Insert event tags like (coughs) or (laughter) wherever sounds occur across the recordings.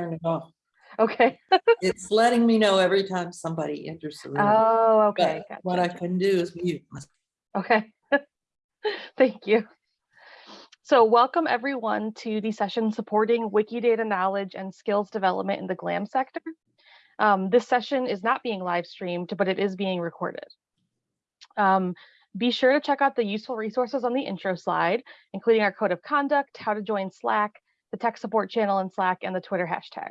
turn it off. Okay. (laughs) It's letting me know every time somebody enters the room. Oh, okay. But what I can do is mute. Okay. (laughs) Thank you. So welcome everyone to the session supporting Wikidata knowledge and skills development in the GLAM sector. Um, this session is not being live streamed, but it is being recorded. Um, be sure to check out the useful resources on the intro slide, including our code of conduct, how to join Slack, the tech support channel in Slack, and the Twitter hashtag.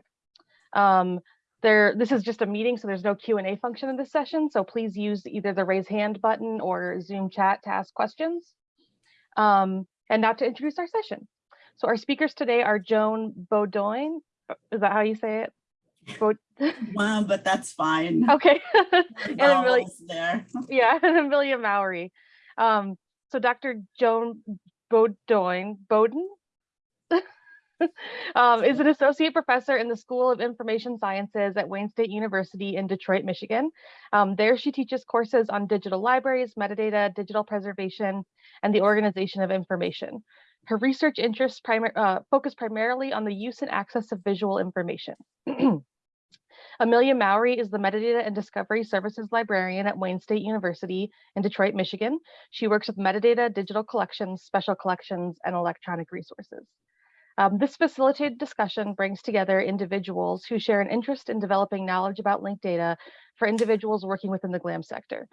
Um, there, this is just a meeting, so there's no Q&A function in this session, so please use either the raise hand button or Zoom chat to ask questions. Um, and now to introduce our session. So our speakers today are Joan Beaudoin. Is that how you say it? Baud- (laughs) Well, but that's fine. okay. (laughs) And Amelia, vowels there. (laughs) yeah, and Amelia Mowry. Um, so Dr. Joan Beaudoin, Bowden um, is an associate professor in the School of Information Sciences at Wayne State University in Detroit, Michigan. Um, there she teaches courses on digital libraries, metadata, digital preservation, and the organization of information. Her research interests primar uh, focus primarily on the use and access of visual information. (clears throat) Amelia Mowry is the Metadata and Discovery Services Librarian at Wayne State University in Detroit, Michigan. She works with metadata, digital collections, special collections, and electronic resources. Um, this facilitated discussion brings together individuals who share an interest in developing knowledge about linked data for individuals working within the GLAM sector.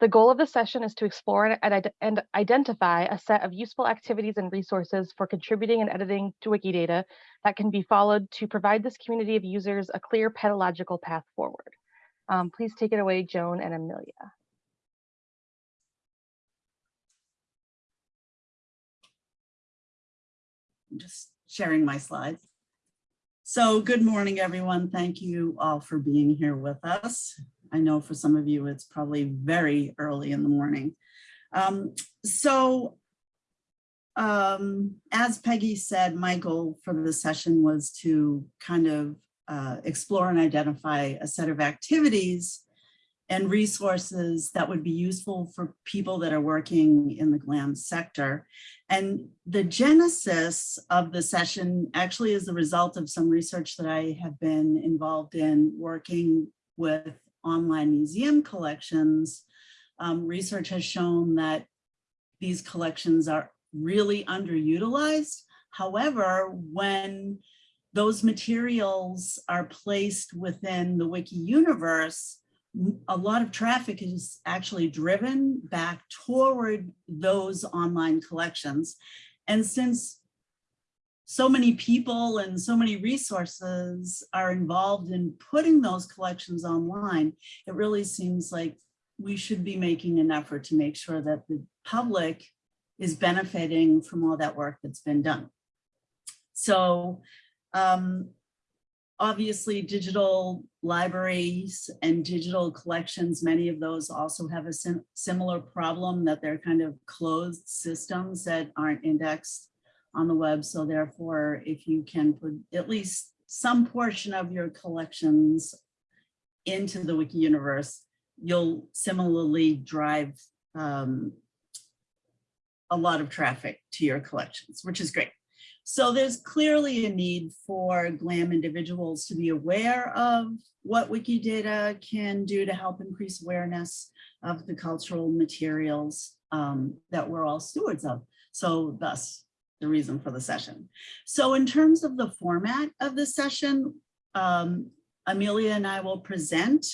The goal of the session is to explore and, identify a set of useful activities and resources for contributing and editing to Wikidata that can be followed to provide this community of users a clear pedagogical path forward. Um, please take it away, Joan and Amelia. Just sharing my slides. So good morning, everyone. Thank you all for being here with us. I know for some of you, it's probably very early in the morning. Um, so um, as Peggy said, my goal for the session was to kind of uh, explore and identify a set of activities and resources that would be useful for people that are working in the GLAM sector. And the genesis of the session actually is the result of some research that I have been involved in working with online museum collections. Um, research has shown that these collections are really underutilized. However, when those materials are placed within the wiki universe, a lot of traffic is actually driven back toward those online collections. And since so many people and so many resources are involved in putting those collections online, it really seems like we should be making an effort to make sure that the public is benefiting from all that work that's been done. So um, obviously digital libraries and digital collections, many of those also have a sim similar problem that they're kind of closed systems that aren't indexed on the web. So therefore, if you can put at least some portion of your collections into the wiki universe, you'll similarly drive um, a lot of traffic to your collections, which is great. So there's clearly a need for GLAM individuals to be aware of what Wikidata can do to help increase awareness of the cultural materials um, that we're all stewards of. So thus the reason for the session. So in terms of the format of the session, um, Amelia and I will present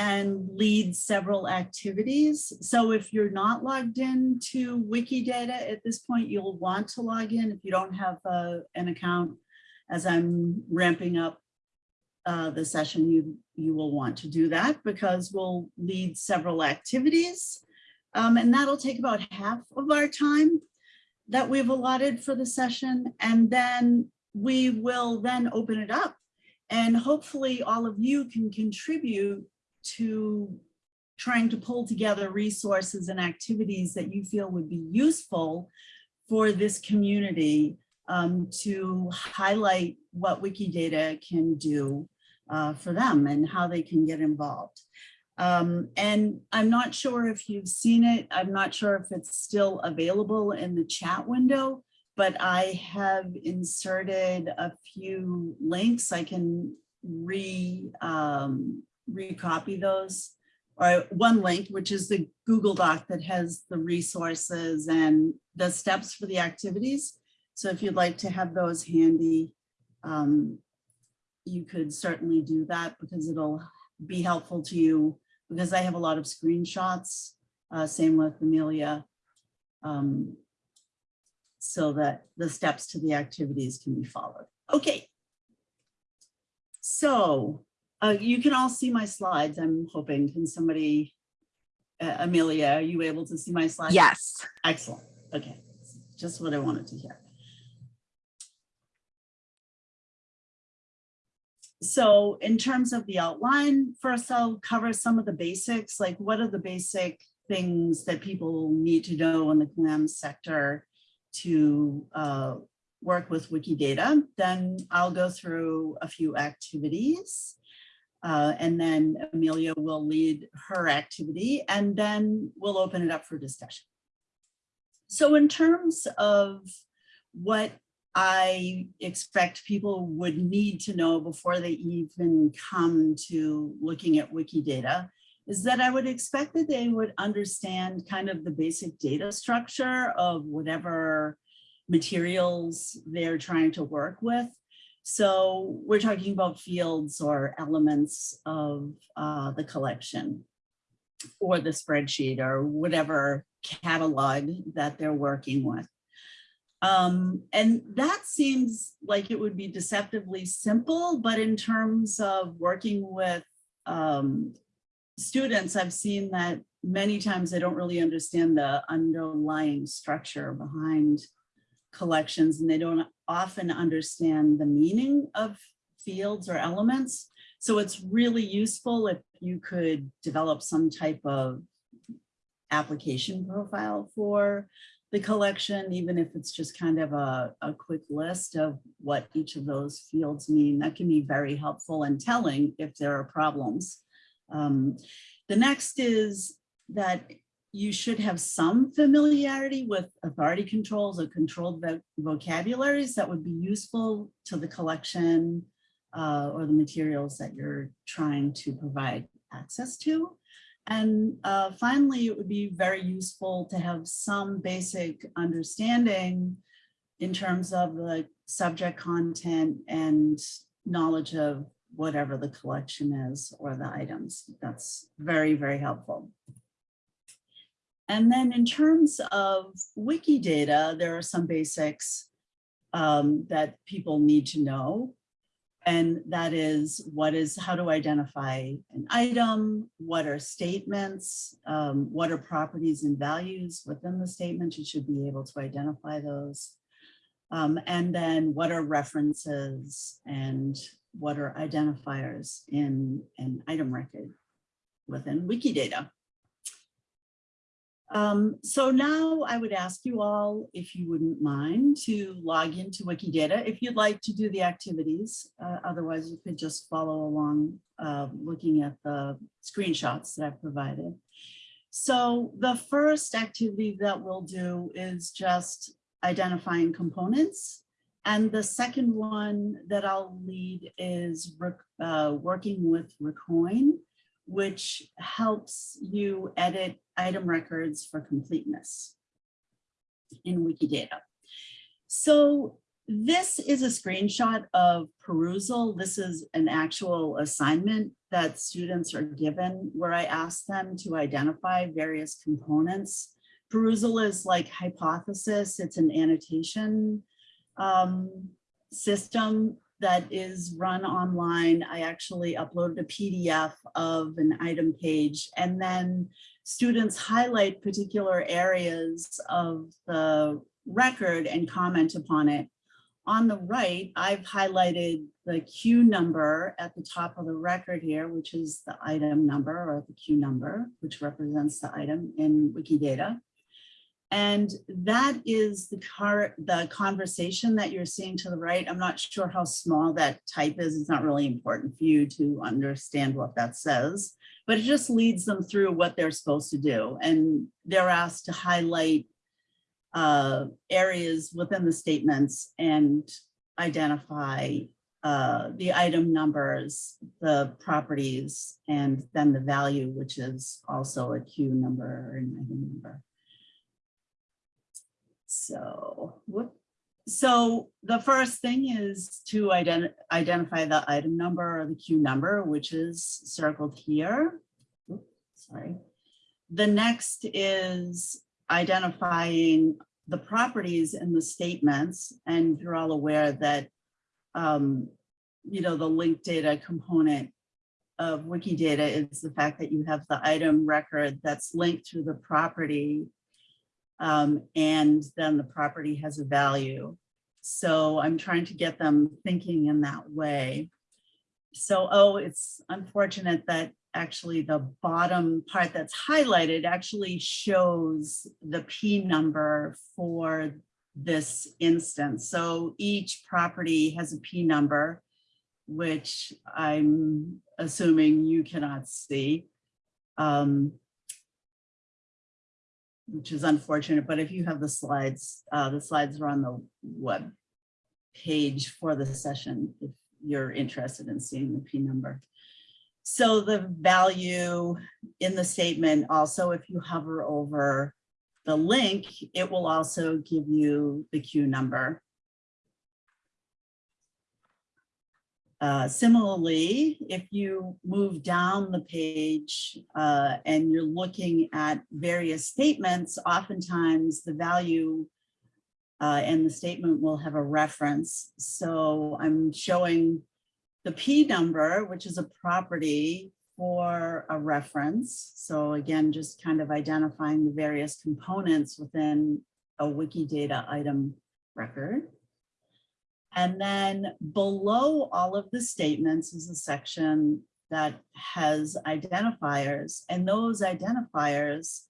and lead several activities. So if you're not logged in to Wikidata at this point, you'll want to log in. If you don't have uh, an account, as I'm ramping up uh, the session, you, you will want to do that because we'll lead several activities. Um, and that'll take about half of our time that we've allotted for the session. And then we will then open it up. And hopefully all of you can contribute to trying to pull together resources and activities that you feel would be useful for this community um, to highlight what Wikidata can do uh, for them and how they can get involved. Um, and I'm not sure if you've seen it. I'm not sure if it's still available in the chat window, but I have inserted a few links. I can re, um, recopy those. Or one link, which is the Google Doc that has the resources and the steps for the activities. So if you'd like to have those handy, um, you could certainly do that because it'll be helpful to you because I have a lot of screenshots, uh, same with Amelia. um, So that the steps to the activities can be followed. Okay. So uh, you can all see my slides, I'm hoping. Can somebody, uh, Amelia, are you able to see my slides? Yes. Excellent. Okay, just what I wanted to hear. So in terms of the outline, first I'll cover some of the basics, like what are the basic things that people need to know in the GLAM sector to uh, work with Wikidata. Then I'll go through a few activities. Uh, and then Amelia will lead her activity and then we'll open it up for discussion. So in terms of what I expect people would need to know before they even come to looking at Wikidata is that I would expect that they would understand kind of the basic data structure of whatever materials they're trying to work with. So we're talking about fields or elements of uh, the collection or the spreadsheet or whatever catalog that they're working with. Um, and that seems like it would be deceptively simple, but in terms of working with um, students, I've seen that many times they don't really understand the underlying structure behind collections and they don't often understand the meaning of fields or elements. So it's really useful if you could develop some type of application profile for the collection, even if it's just kind of a, a quick list of what each of those fields mean. That can be very helpful and telling if there are problems. Um, the next is that you should have some familiarity with authority controls or controlled vo vocabularies that would be useful to the collection uh, or the materials that you're trying to provide access to. And uh, finally, it would be very useful to have some basic understanding in terms of the subject content and knowledge of whatever the collection is or the items. That's very, very helpful. And then in terms of Wikidata, there are some basics um, that people need to know. And that is what is how to identify an item, what are statements, um, what are properties and values within the statement, you should be able to identify those. Um, and then what are references and what are identifiers in an item record within Wikidata. Um, so now I would ask you all, if you wouldn't mind, to log into Wikidata if you'd like to do the activities. Uh, otherwise, you could just follow along uh, looking at the screenshots that I've provided. So the first activity that we'll do is just identifying components. And the second one that I'll lead is uh, working with Recoin, which helps you edit item records for completeness in Wikidata. So this is a screenshot of Perusall. This is an actual assignment that students are given where I ask them to identify various components. Perusall is like hypothesis. It's an annotation um, system that is run online. I actually uploaded a PDF of an item page and then students highlight particular areas of the record and comment upon it. On the right, I've highlighted the Q number at the top of the record here, which is the item number or the Q number, which represents the item in Wikidata. And that is the car, the conversation that you're seeing to the right. I'm not sure how small that type is. It's not really important for you to understand what that says, but it just leads them through what they're supposed to do. And they're asked to highlight uh, areas within the statements and identify uh, the item numbers, the properties, and then the value, which is also a Q number or an item number. So, whoop. So the first thing is to ident- identify the item number or the Q number, which is circled here. Oop, Sorry. The next is identifying the properties in the statements, and you're all aware that um, you know, the linked data component of Wikidata is the fact that you have the item record that's linked to the property. Um, and then the property has a value. So I'm trying to get them thinking in that way. So, oh, it's unfortunate that actually the bottom part that's highlighted actually shows the P number for this instance. So each property has a P number, which I'm assuming you cannot see. um, Which is unfortunate, but if you have the slides, uh, the slides are on the web page for the session, if you're interested in seeing the P number. So the value in the statement, also if you hover over the link, it will also give you the Q number. Uh, similarly, if you move down the page uh, and you're looking at various statements, oftentimes the value uh, and the statement will have a reference. So I'm showing the P number, which is a property for a reference. So again, just kind of identifying the various components within a Wikidata item record. And then below all of the statements is a section that has identifiers and those identifiers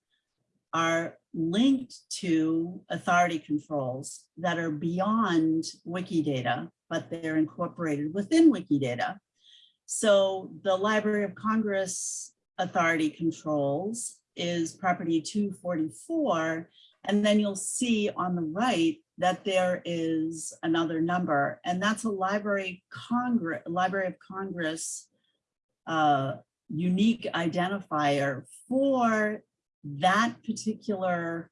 are linked to authority controls that are beyond Wikidata, but they're incorporated within Wikidata. So the Library of Congress authority controls is property 244. And then you'll see on the right that there is another number, and that's a Library Congress, Library of Congress uh, unique identifier for that particular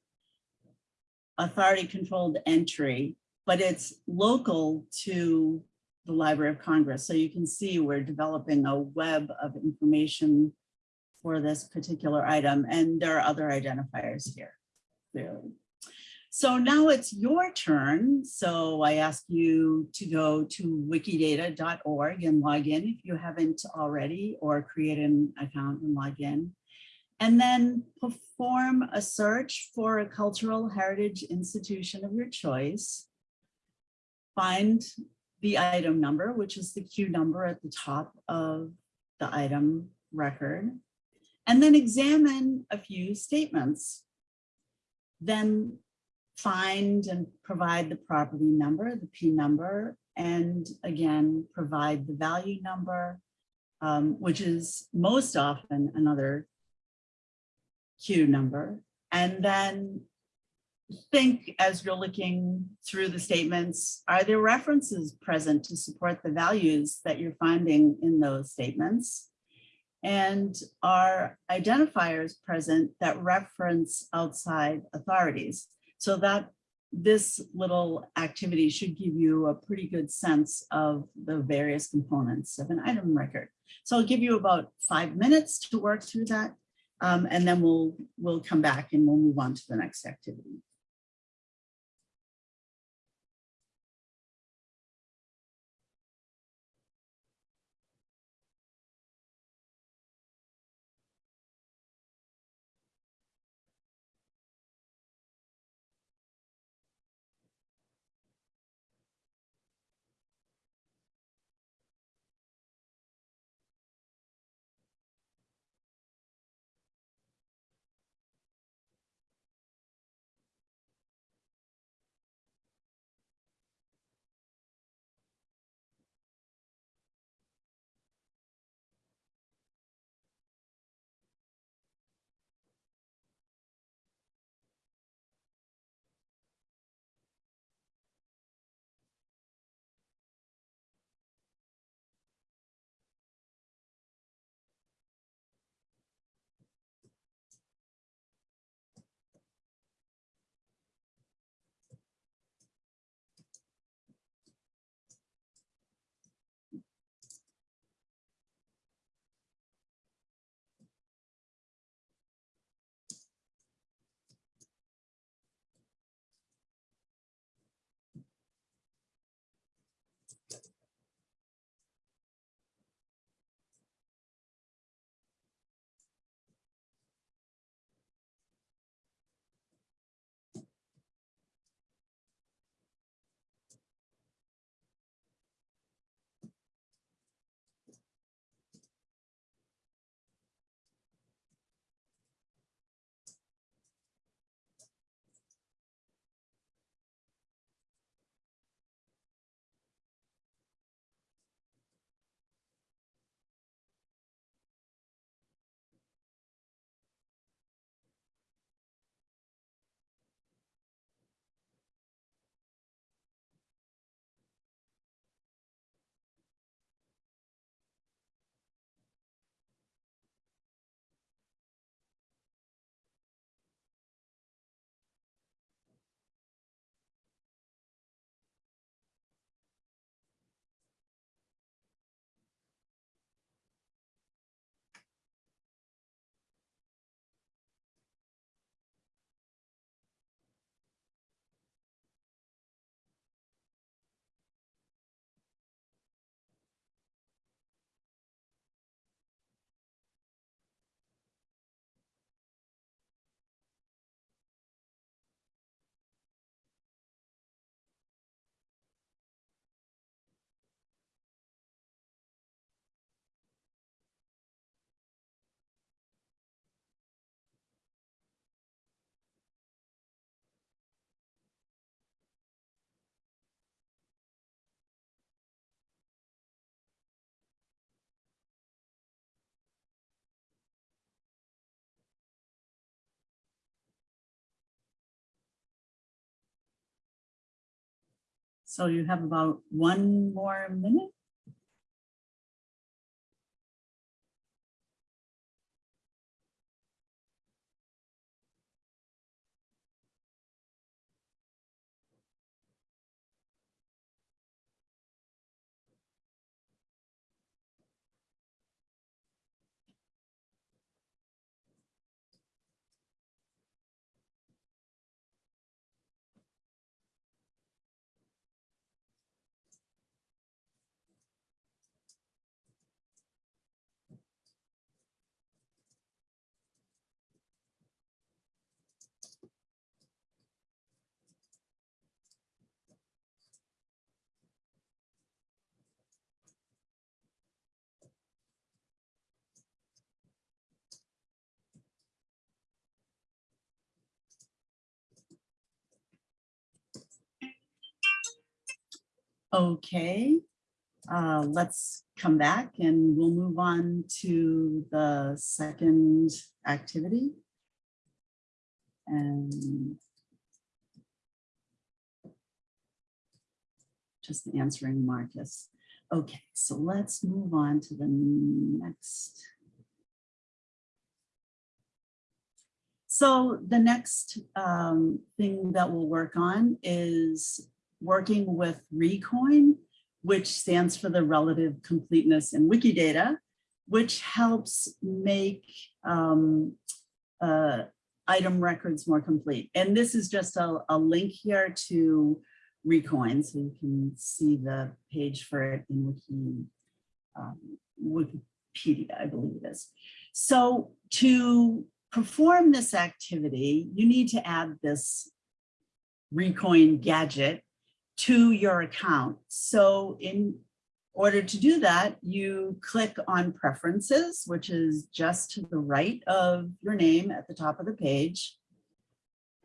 authority controlled entry, but it's local to the Library of Congress. So you can see we're developing a web of information for this particular item, and there are other identifiers here, clearly. So now it's your turn. So I ask you to go to wikidata.org and log in if you haven't already, or create an account and log in. And then perform a search for a cultural heritage institution of your choice. Find the item number, which is the Q number at the top of the item record, and then examine a few statements. Then find and provide the property number, the P number, and again, provide the value number, um, which is most often another Q number. And then think as you're looking through the statements, are there references present to support the values that you're finding in those statements? And are identifiers present that reference outside authorities? So that this little activity should give you a pretty good sense of the various components of an item record. So I'll give you about five minutes to work through that. Um, and then we'll we'll come back and we'll move on to the next activity. So you have about one more minute. Okay, uh, let's come back and we'll move on to the second activity. And just answering Marcus. Okay, so let's move on to the next. So the next um, thing that we'll work on is working with Recoin, which stands for the Relative Completeness in Wikidata, which helps make um, uh, item records more complete. And this is just a, a link here to Recoin, so you can see the page for it in Wiki, um, Wikipedia, I believe it is. So to perform this activity, you need to add this Recoin gadget to your account. So in order to do that, you click on preferences, which is just to the right of your name at the top of the page.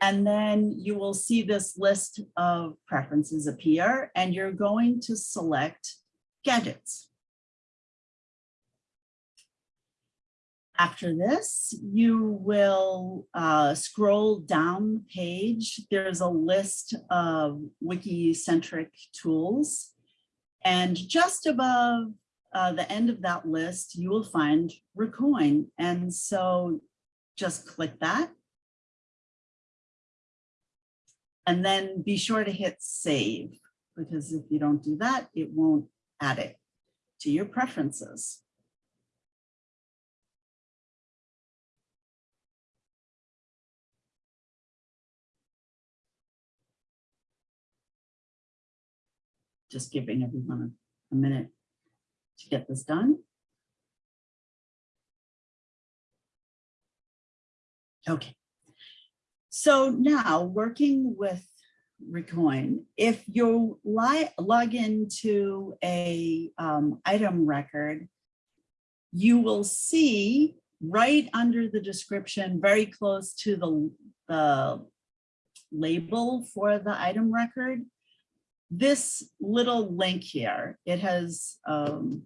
And then you will see this list of preferences appear and you're going to select gadgets. After this, you will uh, scroll down the page. There's a list of wiki-centric tools. And just above uh, the end of that list, you will find Recoin. And so just click that. And then be sure to hit save, because if you don't do that, it won't add it to your preferences. Just giving everyone a, a minute to get this done. Okay. So now working with Recoin, if you log into a um, item record, you will see right under the description, very close to the, the label for the item record, this little link here, it has, um,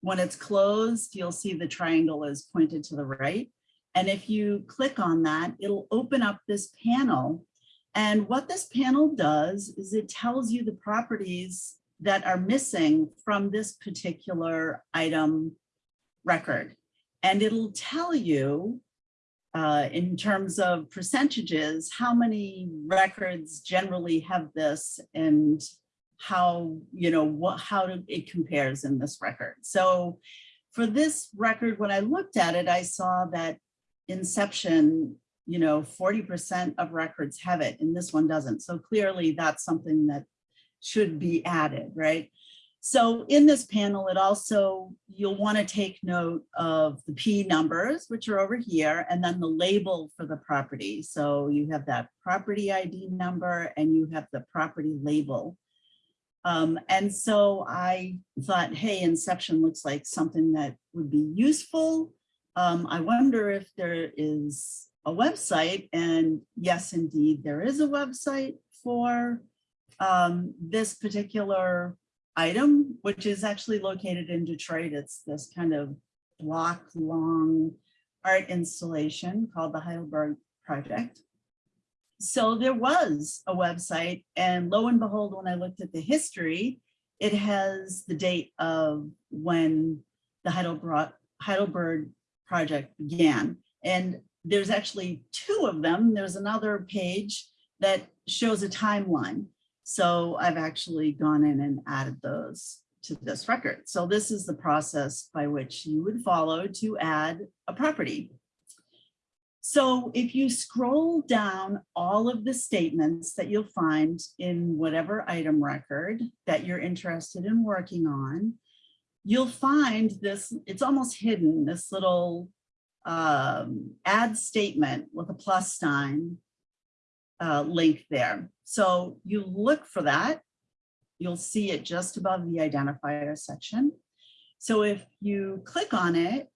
when it's closed, you'll see the triangle is pointed to the right. And if you click on that, it'll open up this panel. And what this panel does is it tells you the properties that are missing from this particular item record. And it'll tell you uh, in terms of percentages, how many records generally have this and how, you know, what, how do, it compares in this record. So for this record, when I looked at it, I saw that Inception, you know, 40% of records have it and this one doesn't. So clearly that's something that should be added, right? So in this panel, it also, you'll want to take note of the P numbers, which are over here, and then the label for the property. So you have that property ID number and you have the property label. Um, and so I thought, hey, Inception looks like something that would be useful. Um, I wonder if there is a website and yes, indeed, there is a website for um, this particular item, which is actually located in Detroit. It's this kind of block long art installation called the Heidelberg Project. so there was a website and lo and behold, when I looked at the history, it has the date of when the Heidelberg, project began. And there's actually two of them. There's another page that shows a timeline. So I've actually gone in and added those to this record. So this is the process by which you would follow to add a property. So if you scroll down all of the statements that you'll find in whatever item record that you're interested in working on, you'll find this, it's almost hidden, this little um, add statement with a plus sign uh, link there. So you look for that. You'll see it just above the identifier section. So if you click on it,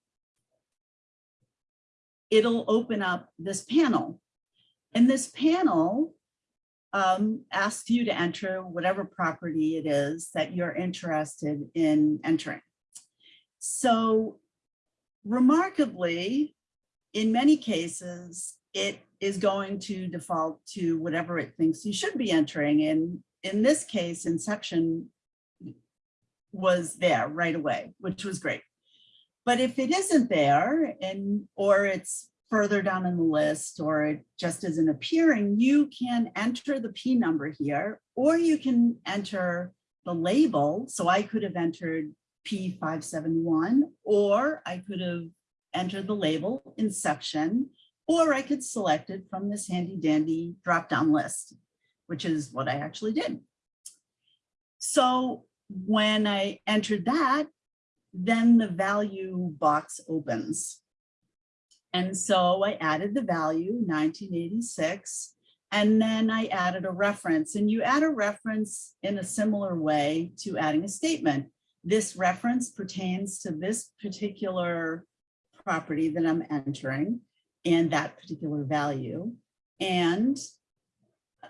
it'll open up this panel. And this panel um, asks you to enter whatever property it is that you're interested in entering. So remarkably, in many cases, it is going to default to whatever it thinks you should be entering. And in this case, Inception was there right away, which was great. But if it isn't there and or it's further down in the list or it just isn't appearing, you can enter the P number here, or you can enter the label. So I could have entered P571, or I could have entered the label Inception, or I could select it from this handy dandy drop-down list, which is what I actually did. So when I entered that, then the value box opens. And so I added the value 1986, and then I added a reference and you add a reference in a similar way to adding a statement. This reference pertains to this particular property that I'm entering and that particular value. And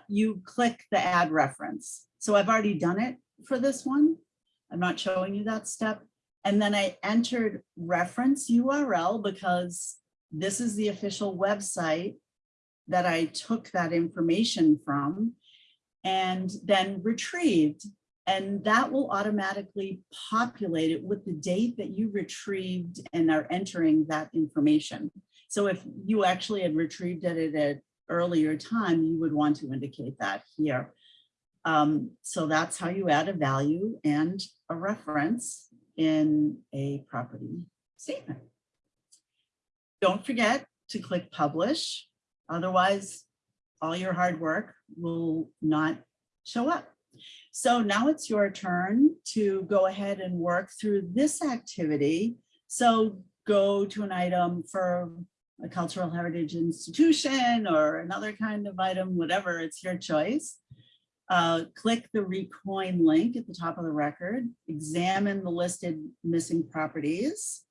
you click the add reference. So I've already done it for this one. I'm not showing you that step. And then I entered reference URL because this is the official website that I took that information from and then retrieved. And that will automatically populate it with the date that you retrieved and are entering that information. So if you actually had retrieved it at an earlier time, you would want to indicate that here. Um, so that's how you add a value and a reference in a property statement. Don't forget to click publish. Otherwise, all your hard work will not show up. So now it's your turn to go ahead and work through this activity. So go to an item for a cultural heritage institution or another kind of item, whatever, it's your choice. Uh, click the recoin link at the top of the record, examine the listed missing properties.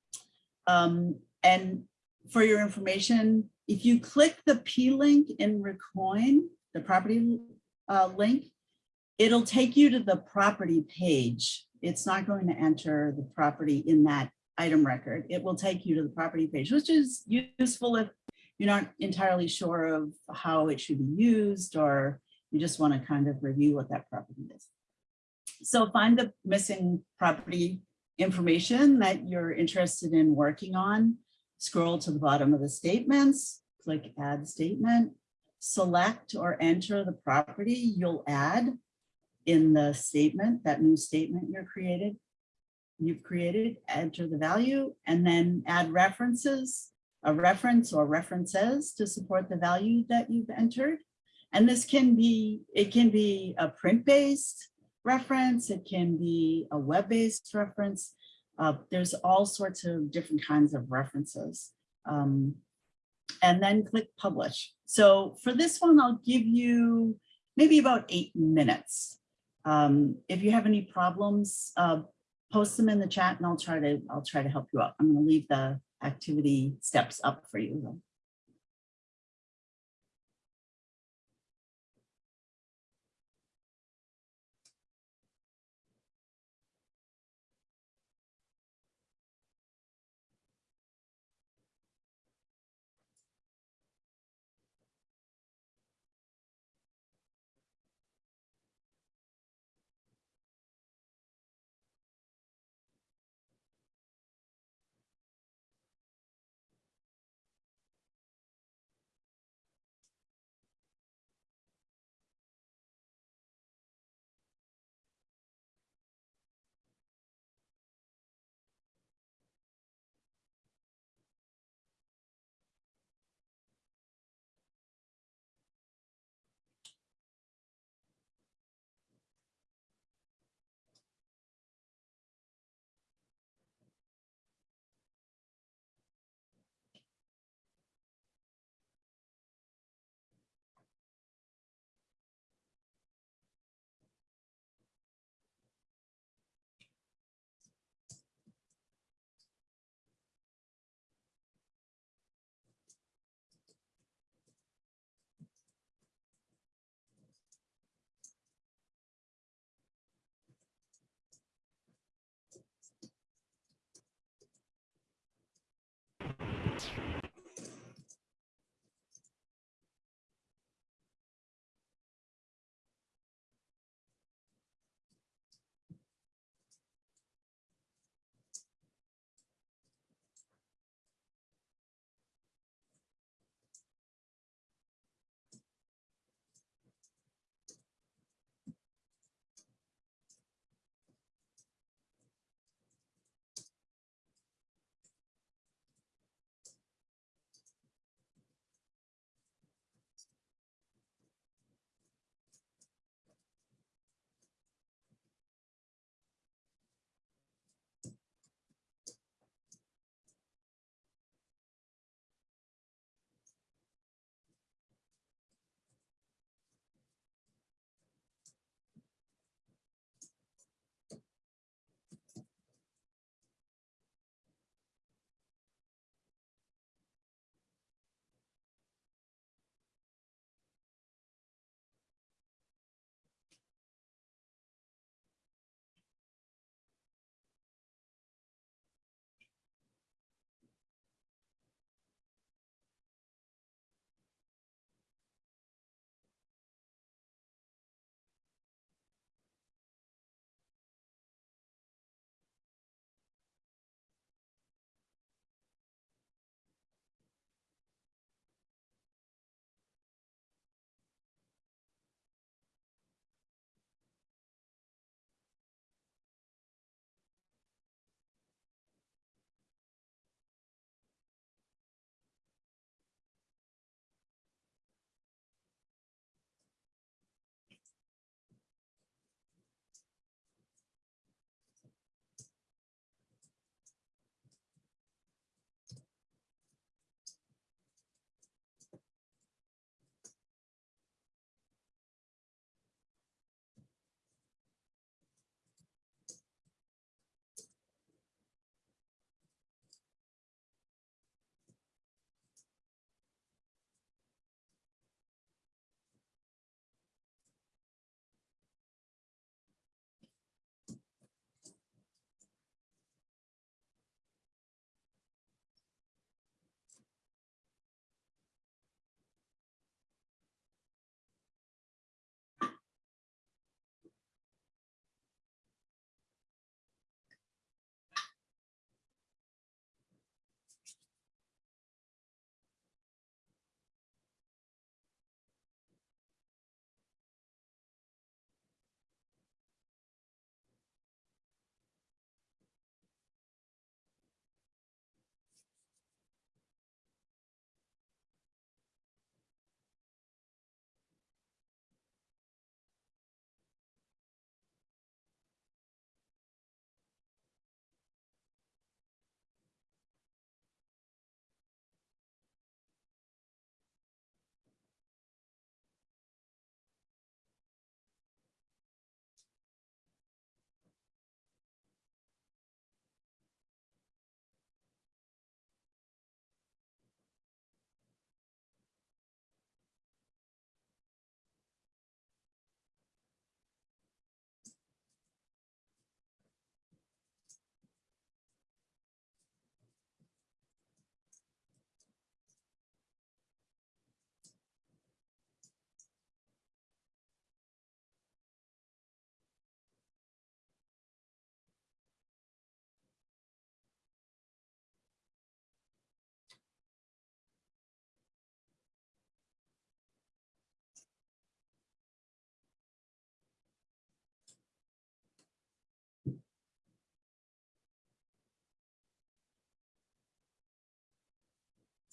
Um, and for your information, if you click the P link in recoin, the property uh, link, it'll take you to the property page. It's not going to enter the property in that item record. It will take you to the property page, which is useful if you're not entirely sure of how it should be used or you just want to kind of review what that property is. So find the missing property information that you're interested in working on. Scroll to the bottom of the statements, click add statement, select or enter the property you'll add in the statement, that new statement you're created, you've created, enter the value, and then add references, a reference or references to support the value that you've entered. And this can be, it can be a print-based reference, it can be a web-based reference. Uh, there's all sorts of different kinds of references. Um, and then click publish. So for this one, I'll give you maybe about eight minutes. Um, if you have any problems, uh, post them in the chat and I'll try to I'll try to help you out. I'm going to leave the activity steps up for you.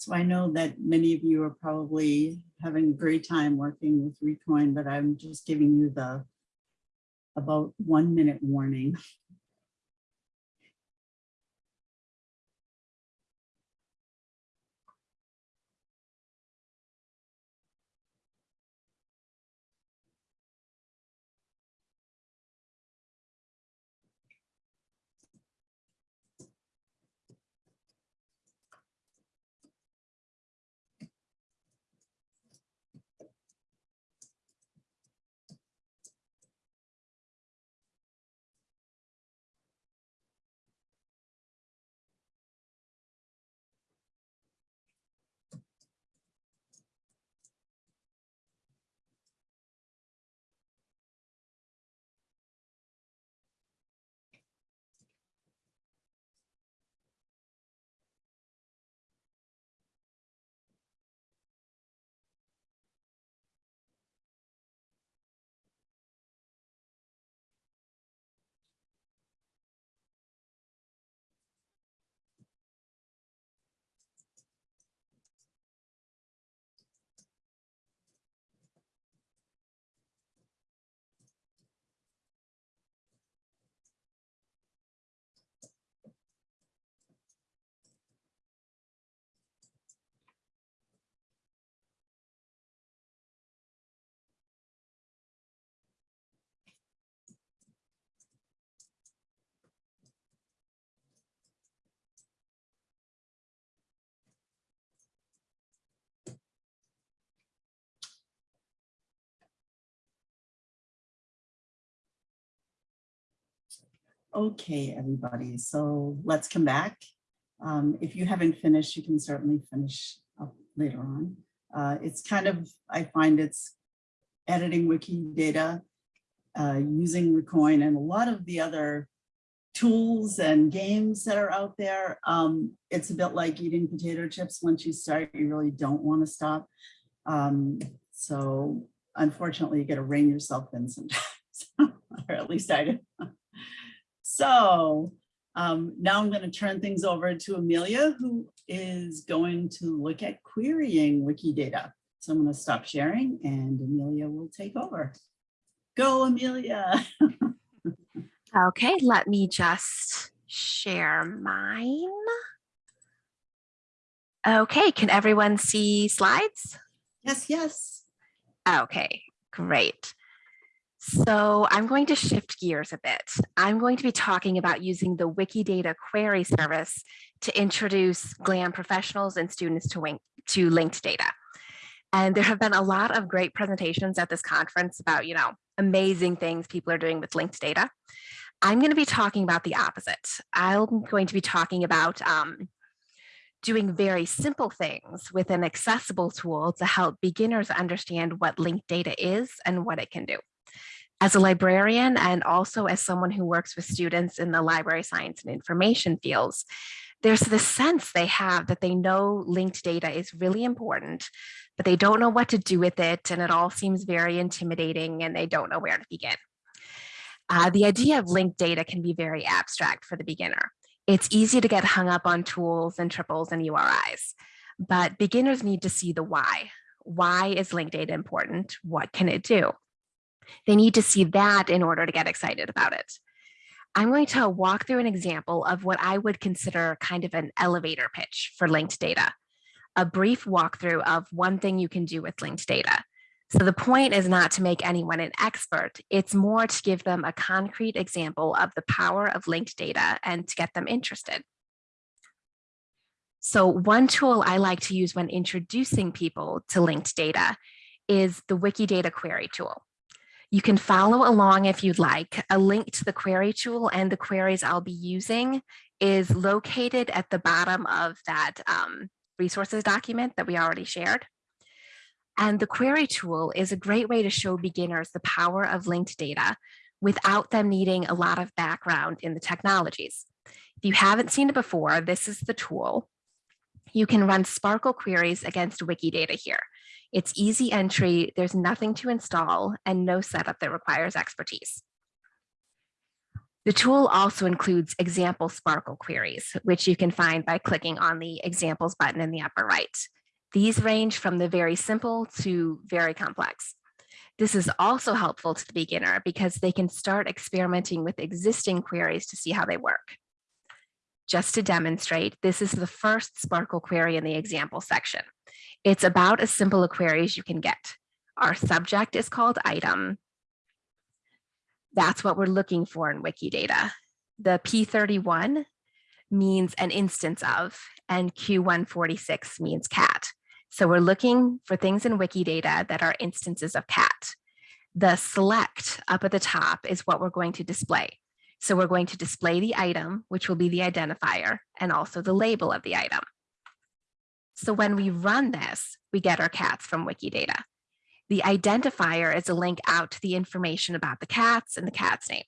So I know that many of you are probably having a great time working with Recoin, but I'm just giving you the about one minute warning. (laughs) Okay, everybody, so let's come back. Um, If you haven't finished, you can certainly finish up later on. Uh, It's kind of, I find it's editing Wikidata, uh, using Recoin and a lot of the other tools and games that are out there. Um, It's a bit like eating potato chips. Once you start, you really don't want to stop. Um, So unfortunately, you got to rein yourself in sometimes, (laughs) or at least I do. So um, now I'm going to turn things over to Amelia, who is going to look at querying Wikidata. So I'm going to stop sharing and Amelia will take over. Go, Amelia. (laughs) Okay, let me just share mine. Okay, can everyone see slides? Yes, yes. Okay, great. So I'm going to shift gears a bit. I'm going to be talking about using the Wikidata query service to introduce GLAM professionals and students to, to linked data. And there have been a lot of great presentations at this conference about, you know, amazing things people are doing with linked data. I'm going to be talking about the opposite. I'm going to be talking about um, doing very simple things with an accessible tool to help beginners understand what linked data is and what it can do. As a librarian and also as someone who works with students in the library science and information fields, there's this sense they have that they know linked data is really important, but they don't know what to do with it and it all seems very intimidating and they don't know where to begin. Uh, the idea of linked data can be very abstract for the beginner. It's easy to get hung up on tools and triples and URIs, but beginners need to see the why. Why is linked data important? What can it do? They need to see that in order to get excited about it. I'm going to walk through an example of what I would consider kind of an elevator pitch for linked data, a brief walkthrough of one thing you can do with linked data. So the point is not to make anyone an expert, it's more to give them a concrete example of the power of linked data and to get them interested. So one tool I like to use when introducing people to linked data is the Wikidata query tool. You can follow along if you'd like. A link to the query tool and the queries I'll be using is located at the bottom of that um, resources document that we already shared. And the query tool is a great way to show beginners the power of linked data without them needing a lot of background in the technologies. If you haven't seen it before, this is the tool. You can run SPARQL queries against Wikidata here. It's easy entry, there's nothing to install and no setup that requires expertise. The tool also includes example SPARQL queries, which you can find by clicking on the examples button in the upper right. These range from the very simple to very complex. This is also helpful to the beginner because they can start experimenting with existing queries to see how they work. Just to demonstrate, this is the first SPARQL query in the example section. It's about as simple a query as you can get. Our subject is called item. That's what we're looking for in Wikidata. The P31 means an instance of, and Q146 means cat. So we're looking for things in Wikidata that are instances of cat. The select up at the top is what we're going to display. So we're going to display the item, which will be the identifier, and also the label of the item. So when we run this, we get our cats from Wikidata. The identifier is a link out to the information about the cats and the cat's name.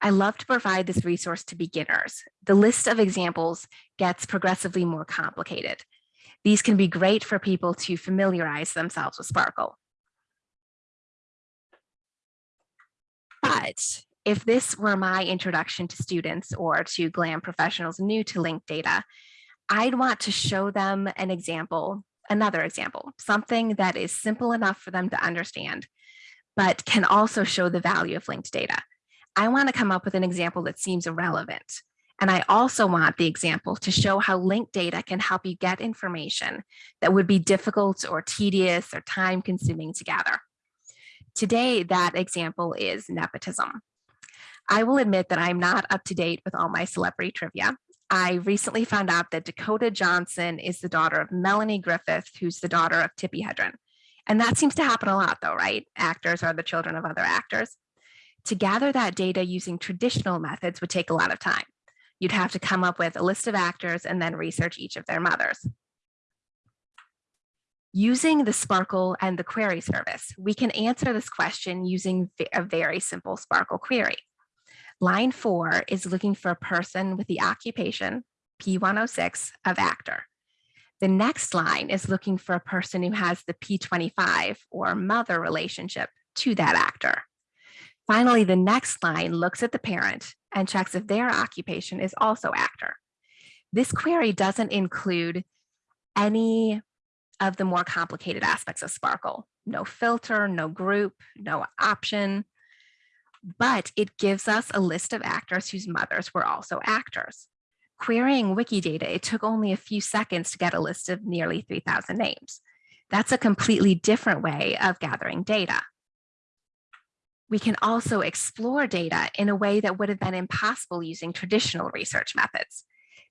I love to provide this resource to beginners. The list of examples gets progressively more complicated. These can be great for people to familiarize themselves with SPARQL. But if this were my introduction to students or to GLAM professionals new to linked data, I'd want to show them an example, another example, something that is simple enough for them to understand, but can also show the value of linked data. I want to come up with an example that seems relevant. And I also want the example to show how linked data can help you get information that would be difficult or tedious or time consuming to gather. Today, that example is nepotism. I will admit that I'm not up to date with all my celebrity trivia. I recently found out that Dakota Johnson is the daughter of Melanie Griffith, who's the daughter of Tippi Hedren. And that seems to happen a lot though, right? Actors are the children of other actors. To gather that data using traditional methods would take a lot of time. You'd have to come up with a list of actors and then research each of their mothers. Using the SPARQL and the query service, we can answer this question using a very simple SPARQL query. Line four is looking for a person with the occupation, P106, of actor. The next line is looking for a person who has the P25 or mother relationship to that actor. Finally, the next line looks at the parent and checks if their occupation is also actor. This query doesn't include any of the more complicated aspects of SPARQL. No filter, no group, no option, but it gives us a list of actors whose mothers were also actors. Querying Wikidata, it took only a few seconds to get a list of nearly 3,000 names. That's a completely different way of gathering data. We can also explore data in a way that would have been impossible using traditional research methods.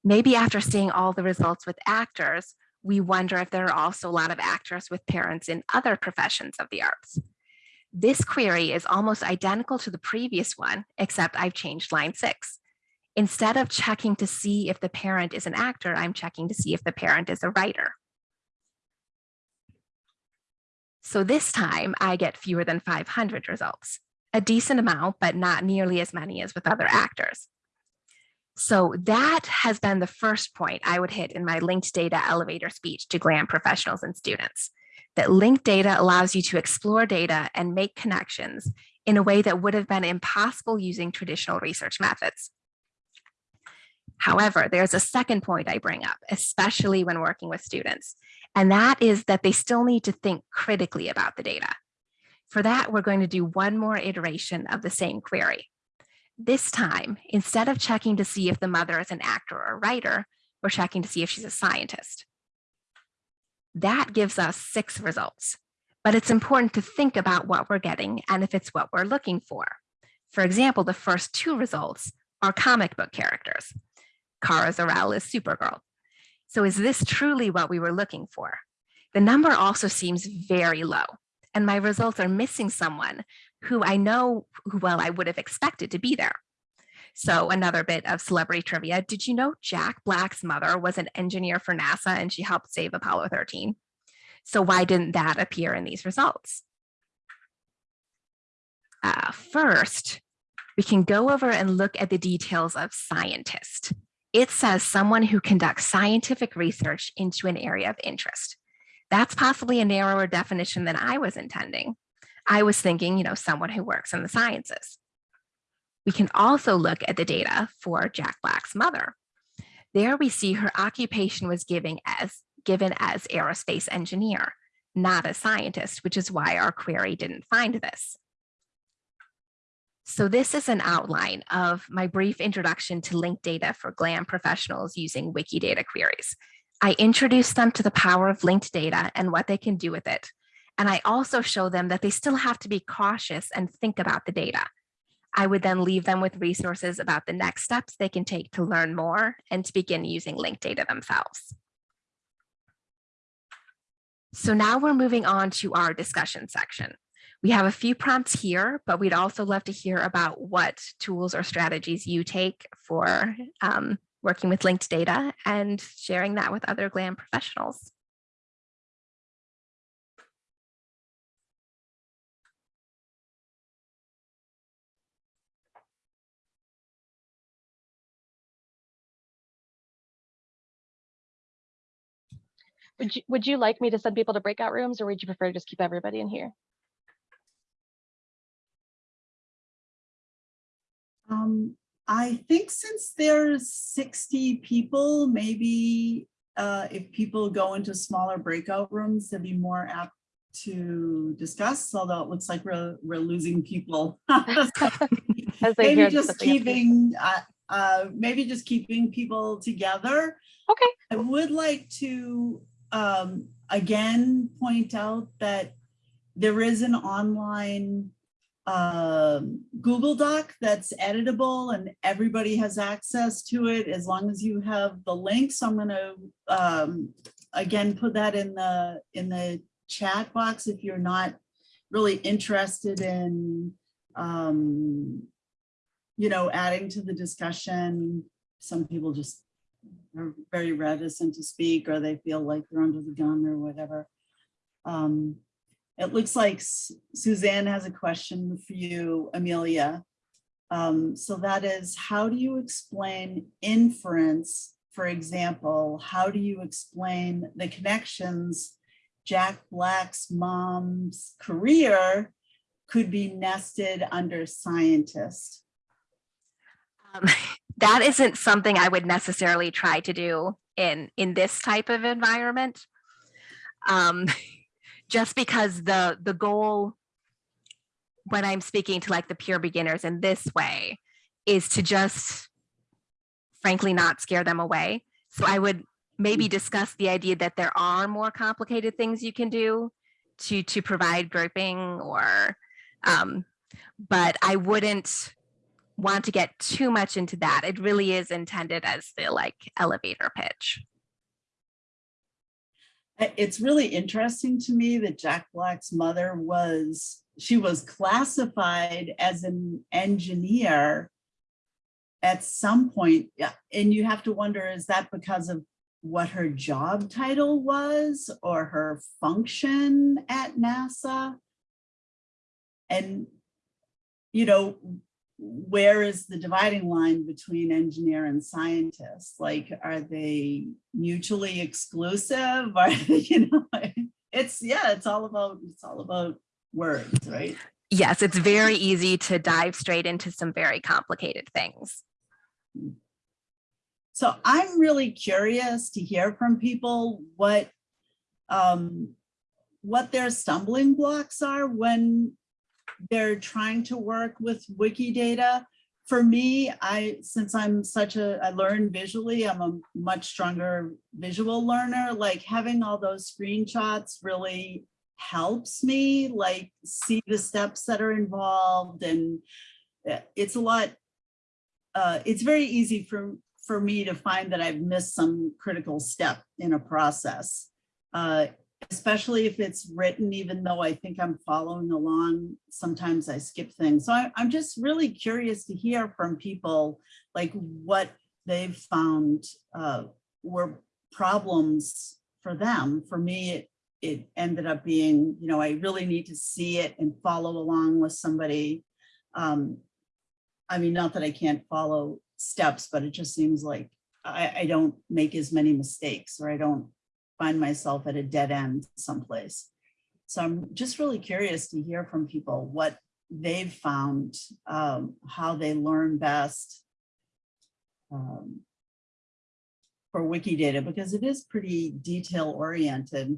Maybe after seeing all the results with actors, we wonder if there are also a lot of actors with parents in other professions of the arts. This query is almost identical to the previous one, except I've changed line six. Instead of checking to see if the parent is an actor, I'm checking to see if the parent is a writer. So this time I get fewer than 500 results, a decent amount, but not nearly as many as with other actors. So that has been the first point I would hit in my linked data elevator speech to GLAM professionals and students that linked data allows you to explore data and make connections in a way that would have been impossible using traditional research methods. However, there's a second point I bring up, especially when working with students, and that is that they still need to think critically about the data. For that, we're going to do one more iteration of the same query. This time, instead of checking to see if the mother is an actor or writer, we're checking to see if she's a scientist. That gives us six results, but it's important to think about what we're getting and if it's what we're looking for. For example, the first two results are comic book characters. Kara Zor-El is Supergirl. So is this truly what we were looking for? The number also seems very low, and my results are missing someone who I know who well I would have expected to be there. So another bit of celebrity trivia. Did you know Jack Black's mother was an engineer for NASA and she helped save Apollo 13? So why didn't that appear in these results? Uh, first, we can go over and look at the details of scientist. It says someone who conducts scientific research into an area of interest. That's possibly a narrower definition than I was intending. I was thinking, you know, someone who works in the sciences We can also look at the data for Jack Black's mother. There we see her occupation was given as, given as aerospace engineer, not a scientist, which is why our query didn't find this. So this is an outline of my brief introduction to linked data for GLAM professionals using Wikidata queries. I introduce them to the power of linked data and what they can do with it. And I also show them that they still have to be cautious and think about the data. I would then leave them with resources about the next steps they can take to learn more and to begin using linked data themselves. So now we're moving on to our discussion section. We have a few prompts here, but we'd also love to hear about what tools or strategies you take for um, working with linked data and sharing that with other GLAM professionals. Would you, would you like me to send people to breakout rooms or would you prefer to just keep everybody in here? Um, I think since there's 60 people, maybe uh, if people go into smaller breakout rooms, they'll be more apt to discuss, although it looks like we're, we're losing people. (laughs) (laughs) As they Maybe just keeping, uh, uh, maybe just keeping people together. Okay, I would like to, um, again, point out that there is an online um, Google Doc that's editable and everybody has access to it as long as you have the link. So I'm gonna, um, again, put that in the, in the chat box if you're not really interested in, um, you know, adding to the discussion. Some people just are very reticent to speak or they feel like they're under the gun or whatever. Um, it looks like Su- Suzanne has a question for you, Amelia. Um, so that is, how do you explain inference? For example, how do you explain the connections Jack Black's mom's career could be nested under scientist? Um, (laughs) that isn't something I would necessarily try to do in, in this type of environment. Um, (laughs) just because the, the goal when I'm speaking to like the pure beginners in this way is to just frankly not scare them away. So I would maybe discuss the idea that there are more complicated things you can do to, to provide grouping or, um, but I wouldn't want to get too much into that. It really is intended as the like elevator pitch. It's really interesting to me that Jack Black's mother was, she was classified as an engineer at some point, yeah, and you have to wonder, is that because of what her job title was or her function at NASA? And, you know, where is the dividing line between engineer and scientist? Like, are they mutually exclusive? (laughs) Are they, you know, it's, yeah, it's all about, it's all about words, right? Yes, it's very easy to dive straight into some very complicated things. So I'm really curious to hear from people what um, what their stumbling blocks are when they're trying to work with Wikidata. For me, I since I'm such a I learn visually, I'm a much stronger visual learner. Like having all those screenshots really helps me like see the steps that are involved and uh, it's a lot uh, it's very easy for, for me to find that I've missed some critical step in a process. Uh, especially if it's written, even though I think I'm following along, sometimes I skip things. So I, I'm just really curious to hear from people like what they've found uh, were problems for them. For me, it, it ended up being, you know, I really need to see it and follow along with somebody um, I mean, not that I can't follow steps, but it just seems like I, I don't make as many mistakes or I don't find myself at a dead end someplace. So I'm just really curious to hear from people what they've found, um, how they learn best um, for Wikidata, because it is pretty detail oriented.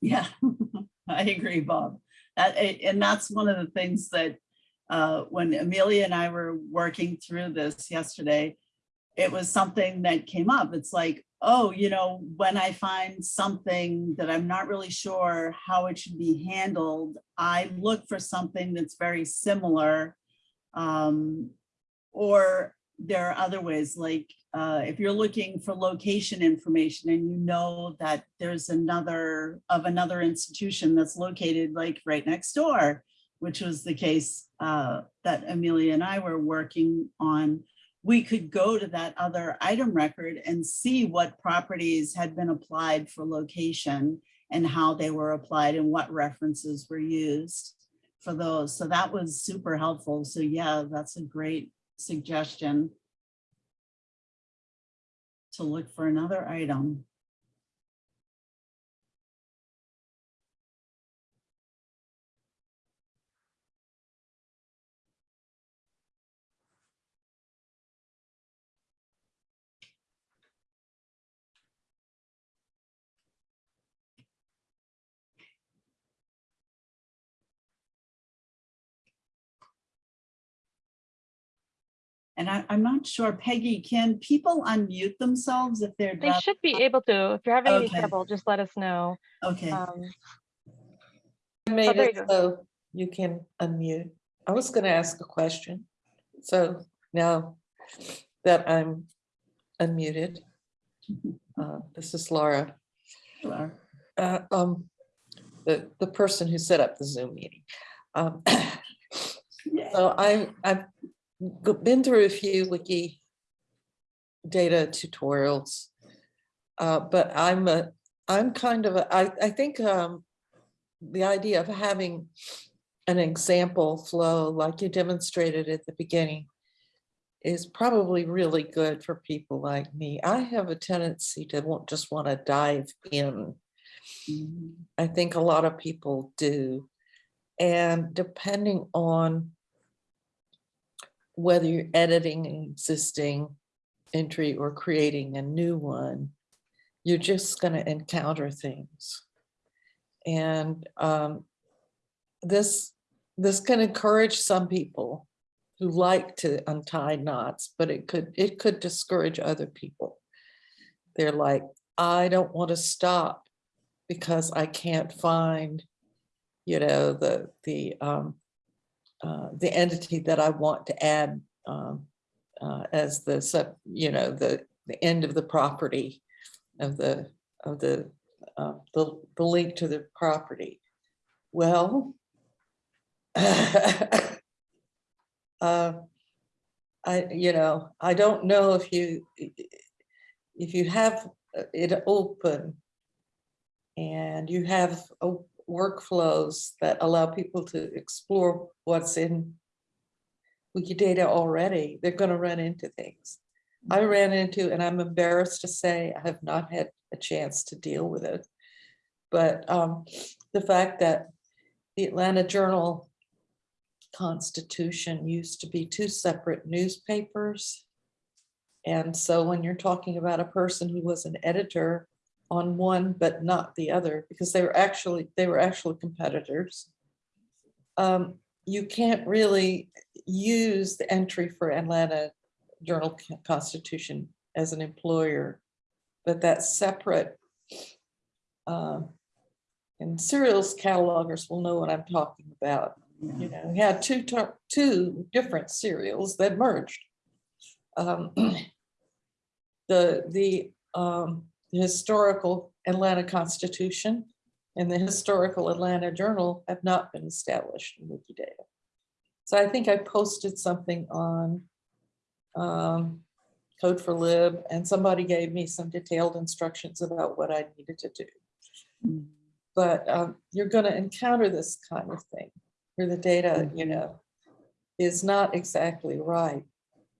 Yeah, (laughs) I agree, Bob. That, and that's one of the things that uh, when Amelia and I were working through this yesterday, it was something that came up. It's like, oh, you know, when I find something that I'm not really sure how it should be handled, I look for something that's very similar. Um, or there are other ways, like uh, if you're looking for location information and you know that there's another of another institution that's located like right next door, which was the case uh, that Amelia and I were working on, we could go to that other item record and see what properties had been applied for location and how they were applied and what references were used for those. So that was super helpful. So yeah, that's a great suggestion to look for another item. And I, I'm not sure, Peggy, can people unmute themselves if they're, They not- should be able to. If you're having any trouble, just let us know. okay, Um, I made there you it go. so you can unmute. I was gonna ask a question. So now that I'm unmuted, uh, this is Laura, Laura. uh, um, the, the person who set up the Zoom meeting. Um, (coughs) Yeah. So I, I've g- been through a few wiki data tutorials. Uh, but I'm a, I'm kind of, a- I, I think, um, the idea of having an example flow like you demonstrated at the beginning is probably really good for people like me. I have a tendency to want, just want to dive in. Mhm. I think a lot of people do. And depending on whether you're editing an existing entry or creating a new one, you're just going to encounter things. And um, this, this can encourage some people who like to untie knots, but it could, it could discourage other people. They're like, I don't want to stop because I can't find, you know, the, the, um, uh, the entity that I want to add um, uh, as the sub, you know, the, the end of the property of the, of the, uh, the, the link to the property. Well, (laughs) uh, I, you know, I don't know if you, if you have it open and you have uh, workflows that allow people to explore what's in Wikidata already, they're going to run into things. I ran into, and I'm embarrassed to say, I have not had a chance to deal with it. But um, the fact that the Atlanta Journal Constitution used to be two separate newspapers. And so when you're talking about a person who was an editor on one but not the other, because they were actually, they were actually competitors. um, You can't really use the entry for Atlanta Journal Constitution as an employer, but that's separate. um, And serials catalogers will know what I'm talking about. You know, we had two, two different serials that merged. Um, (clears throat) The, the um, the historical Atlanta Constitution and the historical Atlanta Journal have not been established in Wikidata. So I think I posted something on um, Code4Lib and somebody gave me some detailed instructions about what I needed to do. But um, you're gonna encounter this kind of thing where the data, you Mhm. know, is not exactly right.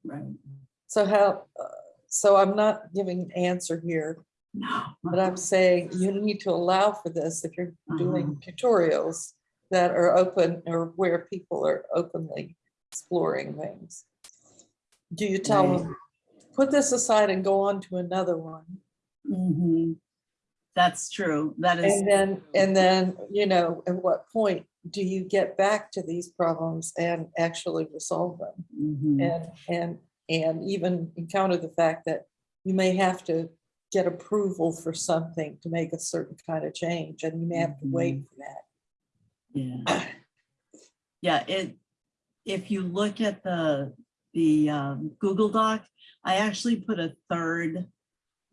Right. So how, uh, so I'm not giving an answer here. But I'm saying you need to allow for this if you're doing tutorials that are open or where people are openly exploring things. Do you tell Right. them, put this aside and go on to another one? Mhm. That's true. That is, And then, and then, you know, at what point do you get back to these problems and actually resolve them? mhm, And, and, and even encounter the fact that you may have to get approval for something to make a certain kind of change, and you may have to wait for that. yeah. Yeah, it, if you look at the, the um, Google Doc, I actually put a third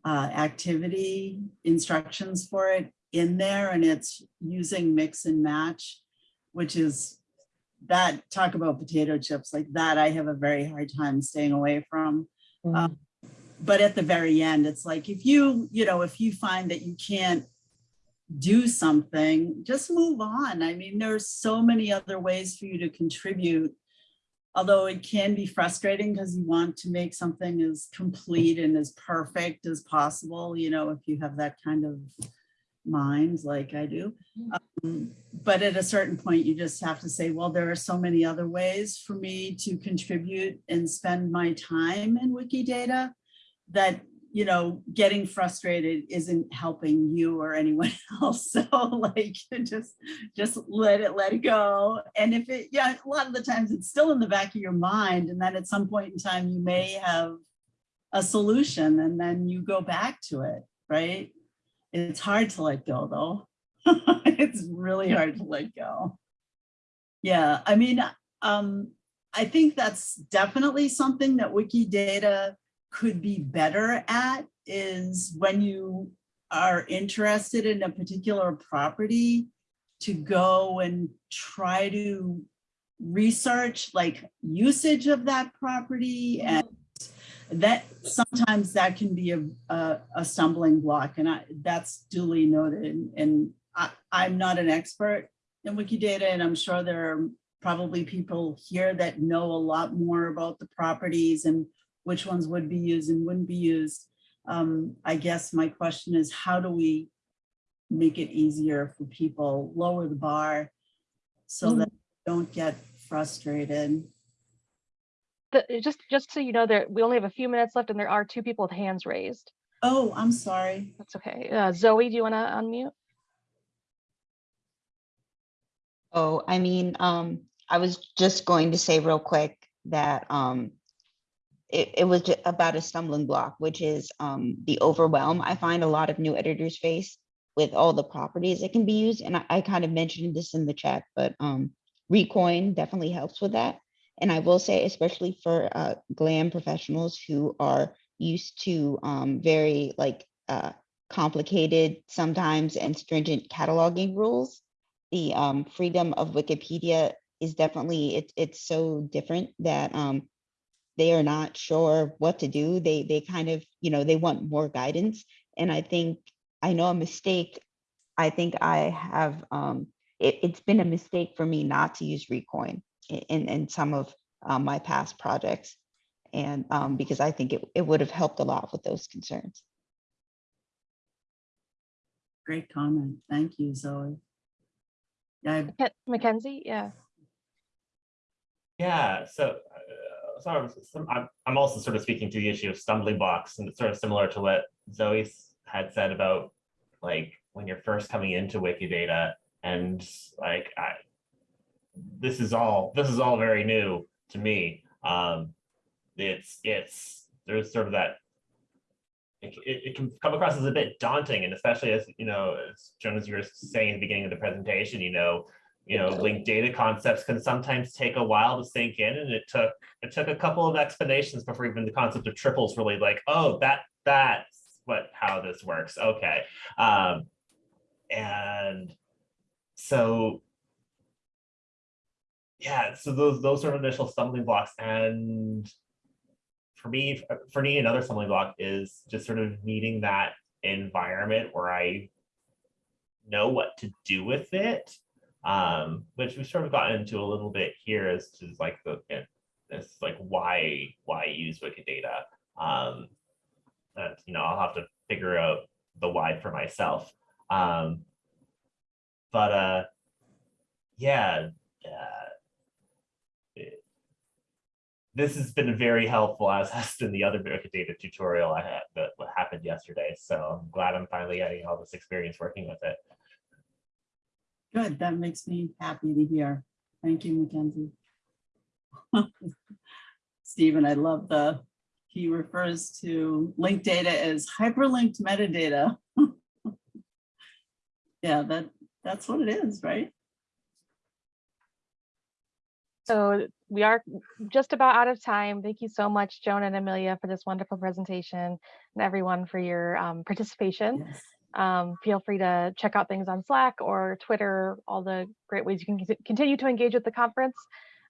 uh, activity instructions for it in there and it's using mix and match, which is that, talk about potato chips, like that I have a very hard time staying away from. Um, But at the very end, it's like, if you, you know, if you find that you can't do something, just move on. I mean, there's so many other ways for you to contribute. Although it can be frustrating because you want to make something as complete and as perfect as possible, you know, if you have that kind of mind like I do. Um, But at a certain point, you just have to say, well, there are so many other ways for me to contribute and spend my time in Wikidata that, you know, getting frustrated isn't helping you or anyone (laughs) else. So like, (laughs) just, just let it, let it go. And if it, yeah, a lot of the times it's still in the back of your mind. And then at some point in time, you may have a solution and then you go back to it, right? It's hard to let go though. (laughs) It's really hard to let go. Yeah, I mean, um, I think that's definitely something that Wikidata could be better at is when you are interested in a particular property to go and try to research like usage of that property and that sometimes that can be a, a, a stumbling block and I, that's duly noted and I, I'm not an expert in Wikidata and I'm sure there are probably people here that know a lot more about the properties and which ones would be used and wouldn't be used. Um, I guess my question is how do we make it easier for people, lower the bar so that they don't get frustrated? The, just, just so you know, there, we only have a few minutes left and there are two people with hands raised. Oh, I'm sorry. That's okay. Uh, Zoe, do you want to unmute? Oh, I mean, um, I was just going to say real quick that, um, it, it was about a stumbling block, which is, um, the overwhelm. I find a lot of new editors face with all the properties that can be used. And I, I kind of mentioned this in the chat, but, um, Recoin definitely helps with that. And I will say, especially for, uh, GLAM professionals who are used to, um, very like, uh, complicated sometimes and stringent cataloging rules the um, freedom of Wikipedia is definitely, it's it's so different that um, they are not sure what to do. They they kind of, you know, they want more guidance. And I think, I know a mistake, I think I have, um, it, it's been a mistake for me not to use Recoin in, in, in some of um, my past projects. And um, because I think it, it would have helped a lot with those concerns. Great comment. Thank you, Zoe. Yeah, I- Mackenzie, yeah. Yeah, so uh, sort of, some- I'm, I'm also sort of speaking to the issue of stumbling blocks and it's sort of similar to what Zoe had said about like when you're first coming into Wikidata and like I, this is all, this is all very new to me. Um, it's, it's, there's sort of that it, it, can come across as a bit daunting and especially as, you know, as Joan, as you were saying at the beginning of the presentation, you know, you know, linked data concepts can sometimes take a while to sink in and it took, it took a couple of explanations before even the concept of triples really like, oh, that, that's what, how this works. Okay. Um, and so, yeah, so those, those of initial stumbling blocks and for me, for me, another stumbling block is just sort of needing that environment where I know what to do with it um, which we've sort of gotten into a little bit here as to like the this like why why use Wikidata. Um, and you know I'll have to figure out the why for myself. Um, but uh, yeah, uh, it- this has been very helpful as has been the other Wikidata tutorial I had that happened yesterday. So I'm glad I'm finally getting all this experience working with it. Good, that makes me happy to hear. Thank you, Mackenzie. (laughs) Stephen, I love the, he refers to linked data as hyperlinked metadata. (laughs) Yeah, that, that's what it is, right? So we are just about out of time. Thank you so much, Joan and Amelia, for this wonderful presentation and everyone for your um, participation. Yes. Um, feel free to check out things on Slack or Twitter, all the great ways you can continue to engage with the conference.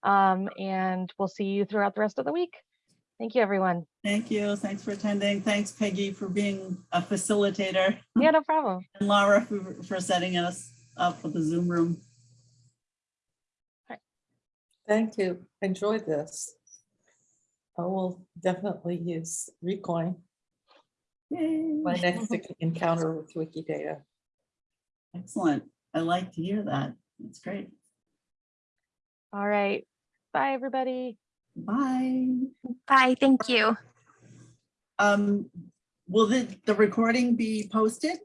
Um, and we'll see you throughout the rest of the week. Thank you, everyone. Thank you. Thanks for attending. Thanks Peggy for being a facilitator (laughs) Yeah, no problem. (laughs) and Laura for, for setting us up with the Zoom room. Thank you. Enjoyed this. I will definitely use Recoin, Yay. My next (laughs) encounter with Wikidata. Excellent. I like to hear that. That's great. All right. Bye, everybody. Bye. Bye, thank you. Um, will the, the recording be posted?